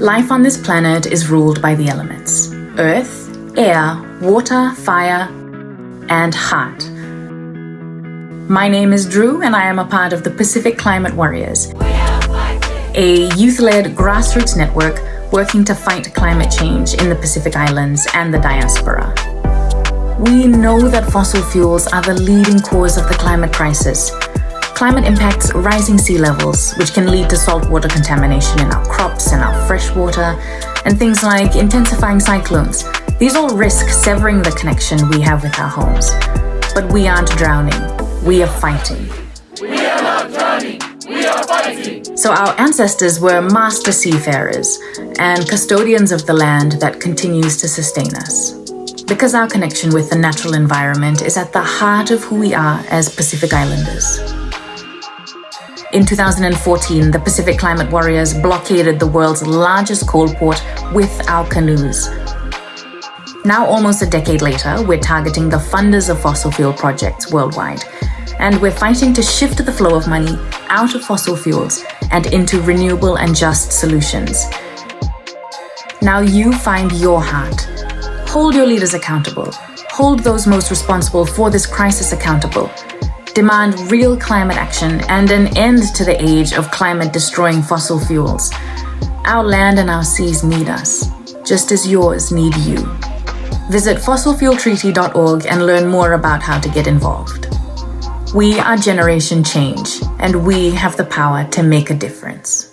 Life on this planet is ruled by the elements earth, air, water, fire, and heart. My name is Drew, and I am a part of the Pacific Climate Warriors, a youth led grassroots network working to fight climate change in the Pacific Islands and the diaspora. We know that fossil fuels are the leading cause of the climate crisis, Climate impacts rising sea levels, which can lead to saltwater contamination in our crops and our freshwater, and things like intensifying cyclones. These all risk severing the connection we have with our homes. But we aren't drowning, we are fighting. We are not drowning, we are fighting. So our ancestors were master seafarers and custodians of the land that continues to sustain us. Because our connection with the natural environment is at the heart of who we are as Pacific Islanders. In 2014, the Pacific Climate Warriors blockaded the world's largest coal port with our canoes. Now, almost a decade later, we're targeting the funders of fossil fuel projects worldwide. And we're fighting to shift the flow of money out of fossil fuels and into renewable and just solutions. Now you find your heart. Hold your leaders accountable. Hold those most responsible for this crisis accountable demand real climate action and an end to the age of climate destroying fossil fuels. Our land and our seas need us, just as yours need you. Visit fossilfueltreaty.org and learn more about how to get involved. We are Generation Change, and we have the power to make a difference.